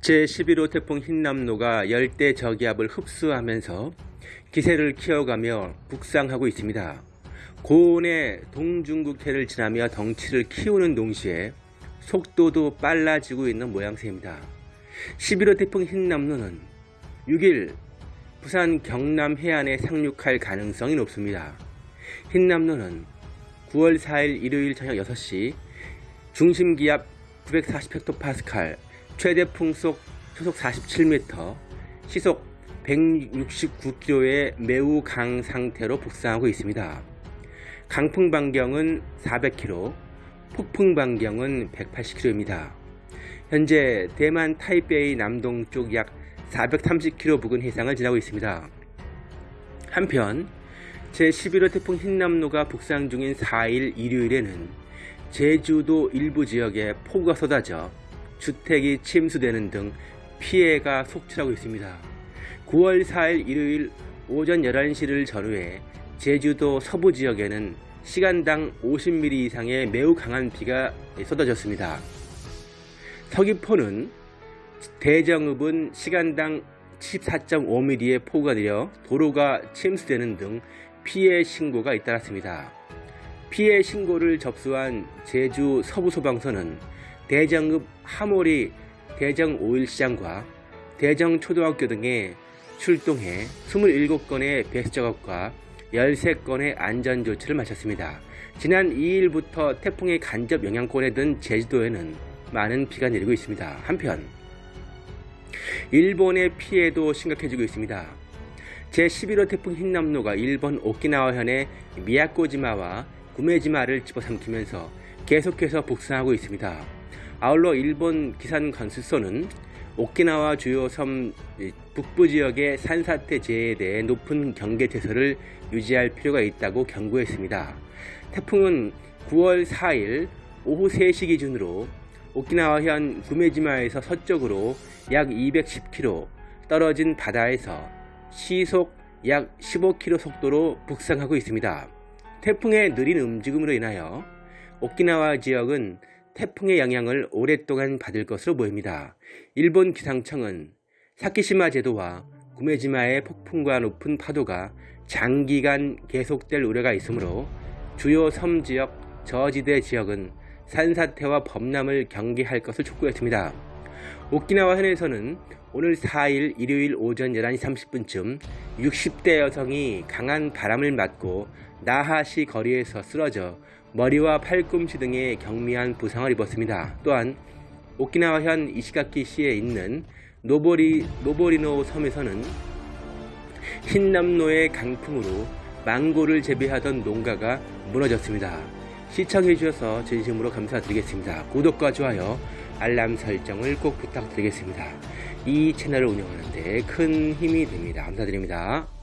제11호 태풍 흰남노가 열대 저기압을 흡수하면서 기세를 키워가며 북상하고 있습니다. 고온의 동중국해를 지나며 덩치를 키우는 동시에 속도도 빨라지고 있는 모양새입니다. 11호 태풍 흰남노는 6일 부산 경남 해안에 상륙할 가능성이 높습니다. 흰남노는 9월 4일 일요일 저녁 6시 중심기압 940헥토파스칼 최대 풍속 초속 47m, 시속 169km의 매우 강 상태로 북상하고 있습니다. 강풍 반경은 400km, 폭풍 반경은 180km입니다. 현재 대만 타이베이 남동쪽 약 430km 부근 해상을 지나고 있습니다. 한편 제11호 태풍 흰남노가 북상 중인 4일 일요일에는 제주도 일부 지역에 폭우가 쏟아져 주택이 침수되는 등 피해가 속출하고 있습니다. 9월 4일 일요일 오전 11시를 전후해 제주도 서부 지역에는 시간당 50mm 이상의 매우 강한 비가 쏟아졌습니다. 서귀포는 대정읍은 시간당 14.5mm의 폭우가 내려 도로가 침수되는 등 피해 신고가 잇따랐습니다. 피해 신고를 접수한 제주 서부소방서는 대정읍 하모리 대정 5일시장과 대정초등학교 등에 출동해 27건의 배수 작업과 13건의 안전조치를 마쳤습니다. 지난 2일부터 태풍의 간접 영향권에 든 제주도에는 많은 비가 내리고 있습니다. 한편 일본의 피해도 심각해지고 있습니다. 제11호 태풍 흰남노가 일본 오키나와현의 미야코지마와 구메지마를 집어삼키면서 계속해서 북상하고 있습니다. 아울러 일본 기산 관수소는 오키나와 주요 섬 북부 지역의 산사태 재해에 대해 높은 경계 태세를 유지할 필요가 있다고 경고했습니다. 태풍은 9월 4일 오후 3시 기준으로 오키나와현 구메지마에서 서쪽으로 약 210km 떨어진 바다에서 시속 약 15km 속도로 북상하고 있습니다. 태풍의 느린 움직임으로 인하여 오키나와 지역은 태풍의 영향을 오랫동안 받을 것으로 보입니다. 일본 기상청은 사키시마 제도와 구메지마의 폭풍과 높은 파도가 장기간 계속될 우려가 있으므로 주요 섬 지역, 저지대 지역은 산사태와 범람을 경계할 것을 촉구했습니다. 오키나와 현에서는 오늘 4일 일요일 오전 11시 30분쯤 60대 여성이 강한 바람을 맞고 나하시 거리에서 쓰러져 머리와 팔꿈치 등에 경미한 부상을 입었습니다. 또한 오키나와현 이시가키시에 있는 노보리, 노보리노 섬에서는 흰남노의 강풍으로 망고를 재배하던 농가가 무너졌습니다. 시청해 주셔서 진심으로 감사드리겠습니다. 구독과 좋아요, 알람 설정을 꼭 부탁드리겠습니다. 이 채널을 운영하는데 큰 힘이 됩니다. 감사드립니다.